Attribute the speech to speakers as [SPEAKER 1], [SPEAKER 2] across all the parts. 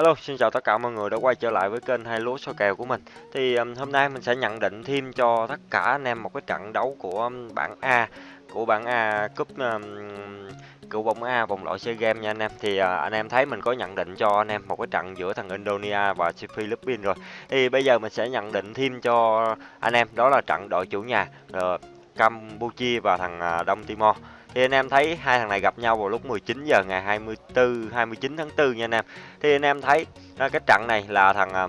[SPEAKER 1] Hello, xin chào tất cả mọi người đã quay trở lại với kênh hai lúa soi kèo của mình. Thì um, hôm nay mình sẽ nhận định thêm cho tất cả anh em một cái trận đấu của um, bảng A, của bảng A cúp um, cựu bóng A vòng loại SEA Games nha anh em. Thì uh, anh em thấy mình có nhận định cho anh em một cái trận giữa thằng Indonesia và Philippines rồi. Thì bây giờ mình sẽ nhận định thêm cho anh em đó là trận đội chủ nhà uh, Campuchia và thằng à, Đông Timor. Thì anh em thấy hai thằng này gặp nhau vào lúc 19 giờ ngày 24 29 tháng 4 nha anh em. Thì anh em thấy à, cái trận này là thằng à,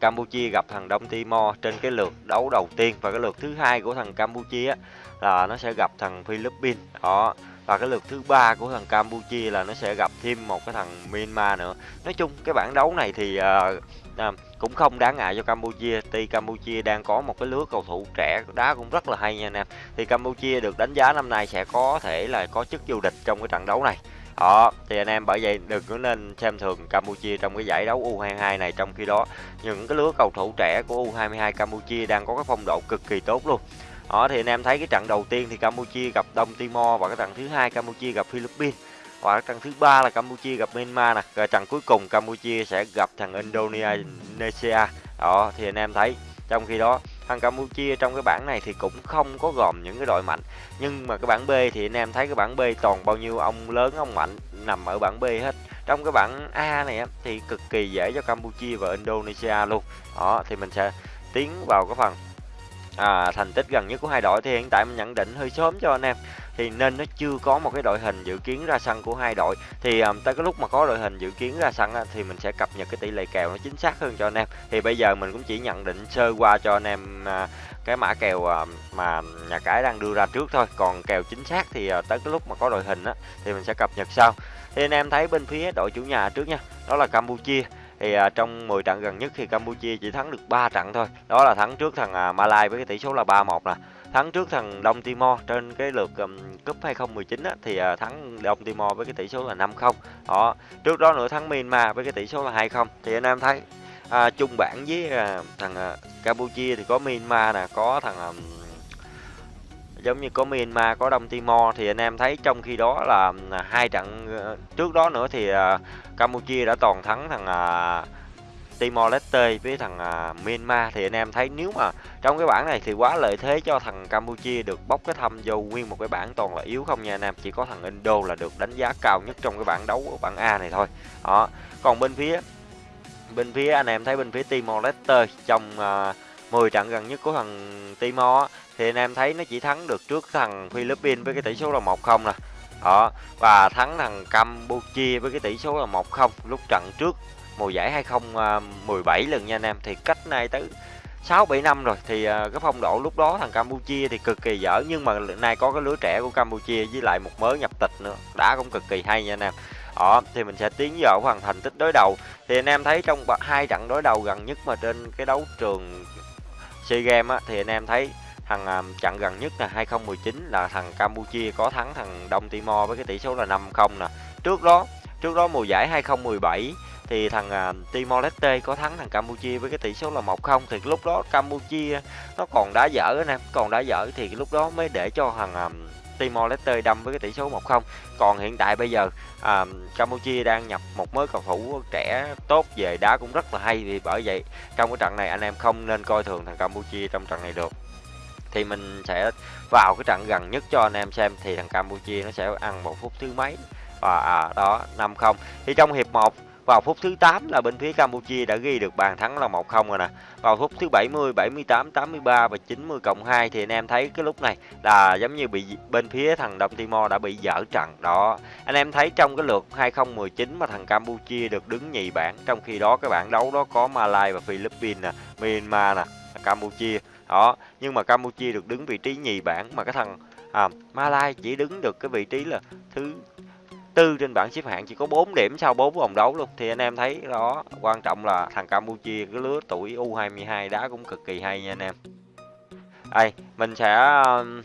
[SPEAKER 1] Campuchia gặp thằng Đông Timor trên cái lượt đấu đầu tiên. Và cái lượt thứ hai của thằng Campuchia á, là nó sẽ gặp thằng Philippines. Đó và cái lượt thứ ba của thằng Campuchia là nó sẽ gặp thêm một cái thằng Myanmar nữa. Nói chung cái bảng đấu này thì à, à, cũng không đáng ngại cho Campuchia. Tuy Campuchia đang có một cái lứa cầu thủ trẻ đá cũng rất là hay nha anh em. Thì Campuchia được đánh giá năm nay sẽ có thể là có chức vô địch trong cái trận đấu này. Đó thì anh em bởi vậy đừng có nên xem thường Campuchia trong cái giải đấu U22 này trong khi đó. Những cái lứa cầu thủ trẻ của U22 Campuchia đang có cái phong độ cực kỳ tốt luôn đó, thì anh em thấy cái trận đầu tiên thì Campuchia gặp Đông Timor và cái trận thứ hai Campuchia gặp Philippines. Và trận thứ ba là Campuchia gặp Myanmar nè. Rồi trận cuối cùng Campuchia sẽ gặp thằng Indonesia đó, thì anh em thấy, trong khi đó, thằng Campuchia trong cái bảng này thì cũng không có gồm những cái đội mạnh. Nhưng mà cái bảng B thì anh em thấy cái bảng B toàn bao nhiêu ông lớn, ông mạnh nằm ở bảng B hết. Trong cái bảng A này thì cực kỳ dễ cho Campuchia và Indonesia luôn. Đó, thì mình sẽ tiến vào cái phần à, thành tích gần nhất của hai đội thì hiện tại mình nhận định hơi sớm cho anh em. Thì nên nó chưa có một cái đội hình dự kiến ra sân của hai đội. Thì um, tới cái lúc mà có đội hình dự kiến ra sân á, thì mình sẽ cập nhật cái tỷ lệ kèo nó chính xác hơn cho anh em. Thì bây giờ mình cũng chỉ nhận định sơ qua cho anh em uh, cái mã kèo uh, mà nhà cái đang đưa ra trước thôi. Còn kèo chính xác thì uh, tới cái lúc mà có đội hình á thì mình sẽ cập nhật sau. Thì anh em thấy bên phía đội chủ nhà trước nha đó là Campuchia thì à, trong 10 trận gần nhất thì Campuchia chỉ thắng được 3 trận thôi. Đó là thắng trước thằng à, Malai với cái tỷ số là 3-1 nè. Thắng trước thằng Đông Timor trên cái lượt um, cúp 2019 á, thì uh, thắng Đông Timor với cái tỷ số là 5-0 đó trước đó nữa thắng Myanmar với cái tỷ số là 2-0 thì anh em thấy à, chung bảng với à, thằng à, Campuchia thì có Myanmar nè có thằng à, giống như có Myanmar có Đông Timor thì anh em thấy trong khi đó là à, hai trận ờ, trước đó nữa thì à, Campuchia đã toàn thắng thằng à, Timor Leste với thằng Myanmar. Thì anh em thấy nếu mà trong cái bảng này thì quá lợi thế cho thằng Campuchia được bốc cái thăm vô nguyên một cái bảng toàn là yếu không nha anh em. Chỉ có thằng Indo là được đánh giá cao nhất trong cái bảng đấu ở bảng A này thôi. Đó. Còn bên phía bên phía anh em thấy bên phía Timor Leste trong uh, 10 trận gần nhất của thằng Timor thì anh em thấy nó chỉ thắng được trước thằng Philippines với cái tỷ số là 1-0 nè. Đó, và thắng thằng Campuchia với cái tỷ số là 1-0 lúc trận trước mùa giải 2017 à, lần nha anh em. Thì cách nay tới 6 7 năm rồi. Thì à, cái phong độ lúc đó thằng Campuchia thì cực kỳ dở. Nhưng mà nay có cái lứa trẻ của Campuchia với lại một mới nhập tịch nữa. Đã cũng cực kỳ hay nha anh em. Đó, thì mình sẽ tiến vào phần thành tích đối đầu. Thì anh em thấy trong hai trận đối đầu gần nhất mà trên cái đấu trường SEA Games á, thì anh em thấy thằng à, um, trận gần nhất là 2019 là thằng Campuchia có thắng thằng Đông Timor với cái tỷ số là 5-0 nè. Trước đó trước đó mùa giải 2017 thì thằng à, uh, Timor Leste có thắng thằng Campuchia với cái tỷ số là 1-0 thì lúc đó Campuchia nó còn đá dở anh em, còn đá dở thì lúc đó mới để cho thằng à, um, Timor Leste đâm với cái tỷ số 1-0. Còn hiện tại bây giờ à, Campuchia đang nhập một mới cầu thủ trẻ tốt về đá cũng rất là hay thì bởi vậy trong cái trận này anh em không nên coi thường thằng Campuchia trong trận này được. Thì mình sẽ vào cái trận gần nhất cho anh em xem thì thằng Campuchia nó sẽ ăn một phút thứ mấy và à, đó 5-0. Thì trong hiệp 1 vào phút thứ 8 là bên phía Campuchia đã ghi được bàn thắng là 1-0 rồi nè. Vào phút thứ 70, 78, 83 và 90 cộng 2 thì anh em thấy cái lúc này là giống như bị bên phía thằng Đông Timor đã bị dở trận đó. Anh em thấy trong cái lượt 2019 mà thằng Campuchia được đứng nhì bảng, trong khi đó cái bảng đấu đó có Malai và Philippines nè, Myanmar nè, Campuchia. Đó, nhưng mà Campuchia được đứng vị trí nhì bảng mà cái thằng à, Malai chỉ đứng được cái vị trí là thứ tư trên bảng xếp hạng chỉ có 4 điểm sau 4 vòng đấu luôn. Thì anh em thấy đó quan trọng là thằng Campuchia cái lứa tuổi U22 đá cũng cực kỳ hay nha anh em. Đây mình sẽ um,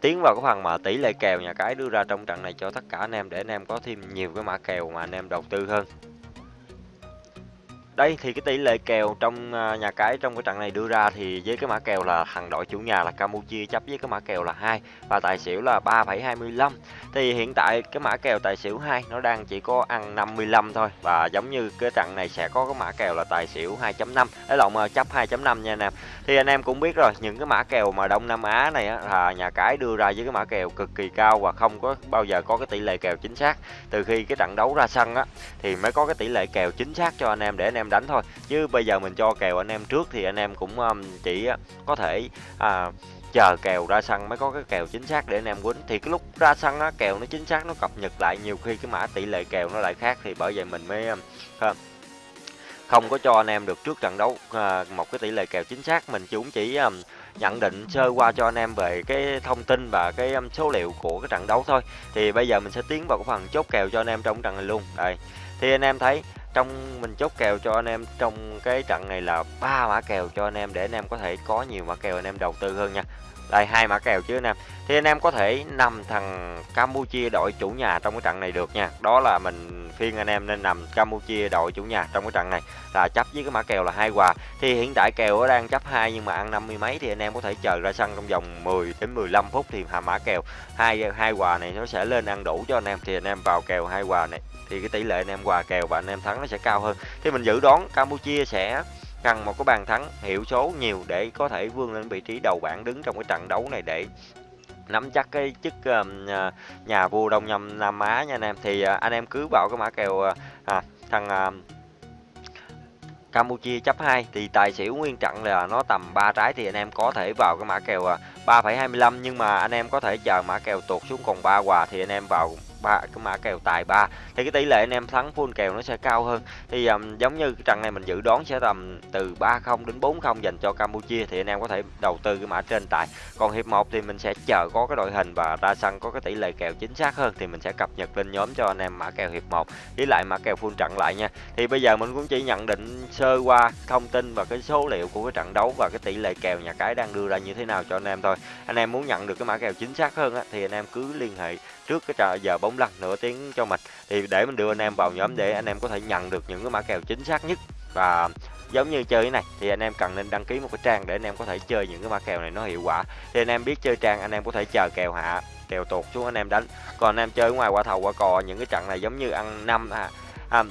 [SPEAKER 1] tiến vào cái phần mà tỷ lệ kèo nhà cái đưa ra trong trận này cho tất cả anh em để anh em có thêm nhiều cái mã kèo mà anh em đầu tư hơn. Đây thì cái tỷ lệ kèo trong à, nhà cái trong cái trận này đưa ra thì với cái mã kèo là thằng đội chủ nhà là Campuchia chấp với cái mã kèo là 2 và tài xỉu là 3,25. Thì hiện tại cái mã kèo tài xỉu 2 nó đang chỉ có ăn 55 thôi và giống như cái trận này sẽ có cái mã kèo là tài xỉu 2.5, lấy lộn à, chấp 2.5 nha anh em. Thì anh em cũng biết rồi, những cái mã kèo mà Đông Nam Á này á, là nhà cái đưa ra với cái mã kèo cực kỳ cao và không có bao giờ có cái tỷ lệ kèo chính xác. Từ khi cái trận đấu ra sân á thì mới có cái tỷ lệ kèo chính xác cho anh em để anh em đánh thôi. Chứ bây giờ mình cho kèo anh em trước thì anh em cũng um, chỉ có thể à, chờ kèo ra sân mới có cái kèo chính xác để anh em quýnh. Thì cái lúc ra sân á kèo nó chính xác nó cập nhật lại nhiều khi cái mã tỷ lệ kèo nó lại khác thì bởi vậy mình mới um, không không có cho anh em được trước trận đấu à, một cái tỷ lệ kèo chính xác. Mình cũng chỉ um, nhận định sơ qua cho anh em về cái thông tin và cái um, số liệu của cái trận đấu thôi. Thì bây giờ mình sẽ tiến vào cái phần chốt kèo cho anh em trong trận này luôn. Đây. Thì anh em thấy trong mình chốt kèo cho anh em, trong cái trận này là ba mã kèo cho anh em để anh em có thể có nhiều mã kèo anh em đầu tư hơn nha. Đây, hai mã kèo chứ anh em thì anh em có thể nằm thằng Campuchia đội chủ nhà trong cái trận này được nha. Đó là mình phiên anh em nên nằm Campuchia đội chủ nhà trong cái trận này. Là chấp với cái mã kèo là hai quà thì hiện tại kèo đang chấp hai nhưng mà ăn năm mươi mấy thì anh em có thể chờ ra sân trong vòng 10 đến 15 phút thì hạ mã kèo. Hai hai quà này nó sẽ lên ăn đủ cho anh em. Thì anh em vào kèo hai quà này. Thì cái tỷ lệ anh em quà kèo và anh em thắng nó sẽ cao hơn. Thì mình dự đoán Campuchia sẽ cần một cái bàn thắng hiệu số nhiều để có thể vươn lên vị trí đầu bảng đứng trong cái trận đấu này để nắm chắc cái chức uh, nhà vua Đông Nhâm Nam Á nha anh em. Thì uh, anh em cứ vào cái mã kèo uh, à, thằng uh, Campuchia chấp 2 thì tài xỉu nguyên trận là nó tầm 3 trái thì anh em có thể vào cái mã kèo 3,25 nhưng mà anh em có thể chờ mã kèo tuột xuống còn 3 quà thì anh em vào ba cái mã kèo tài ba. Thì cái tỷ lệ anh em thắng full kèo nó sẽ cao hơn. Thì um, giống như cái trận này mình dự đoán sẽ tầm từ 3-0 đến 4-0 dành cho Campuchia thì anh em có thể đầu tư cái mã trên tài. Còn hiệp 1 thì mình sẽ chờ có cái đội hình và ra sân có cái tỷ lệ kèo chính xác hơn thì mình sẽ cập nhật lên nhóm cho anh em mã kèo hiệp 1 với lại mã kèo full trận lại nha. Thì bây giờ mình cũng chỉ nhận định sơ qua thông tin và cái số liệu của cái trận đấu và cái tỷ lệ kèo nhà cái đang đưa ra như thế nào cho anh em thôi. Anh em muốn nhận được cái mã kèo chính xác hơn á, thì anh em cứ liên hệ trước cái trò giờ bóng lăn nửa tiếng cho mình. Thì để mình đưa anh em vào nhóm để anh em có thể nhận được những cái mã kèo chính xác nhất. Và giống như chơi cái này thì anh em cần nên đăng ký một cái trang để anh em có thể chơi những cái mã kèo này nó hiệu quả. Thì anh em biết chơi trang anh em có thể chờ kèo hạ kèo tuột xuống anh em đánh. Còn anh em chơi ngoài qua thầu qua cò những cái trận này giống như ăn năm à, à,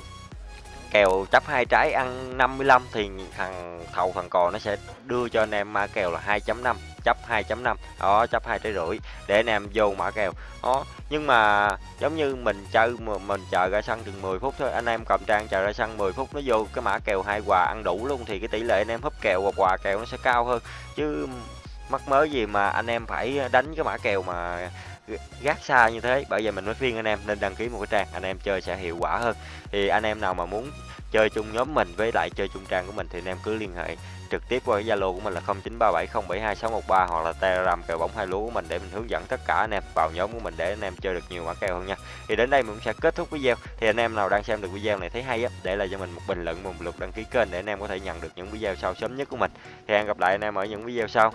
[SPEAKER 1] kèo chấp hai trái ăn 55 thì thằng thầu thằng cò nó sẽ đưa cho anh em mã kèo là 2.5 chấp 2.5 đó chấp hai trái rưỡi để anh em vô mã kèo. Đó, nhưng mà giống như mình chơi mà mình chờ ra sân chừng 10 phút thôi, anh em cầm trang chờ ra sân 10 phút nó vô cái mã kèo hai quà ăn đủ luôn thì cái tỷ lệ anh em húp kèo hoặc quà kèo nó sẽ cao hơn. Chứ mắc mớ gì mà anh em phải đánh cái mã kèo mà gác xa như thế bởi vậy mình mới khuyên anh em nên đăng ký một cái trang anh em chơi sẽ hiệu quả hơn thì anh em nào mà muốn chơi chung nhóm mình với lại chơi chung trang của mình thì anh em cứ liên hệ trực tiếp qua cái Zalo của mình là 0937072613 hoặc là Telegram kèo bóng hai lúa của mình để mình hướng dẫn tất cả anh em vào nhóm của mình để anh em chơi được nhiều mã kèo hơn nha. Thì đến đây mình cũng sẽ kết thúc video. Thì anh em nào đang xem được video này thấy hay á, để lại cho mình một bình luận một lượt đăng ký kênh để anh em có thể nhận được những video sau sớm nhất của mình. Thì hẹn gặp lại anh em ở những video sau.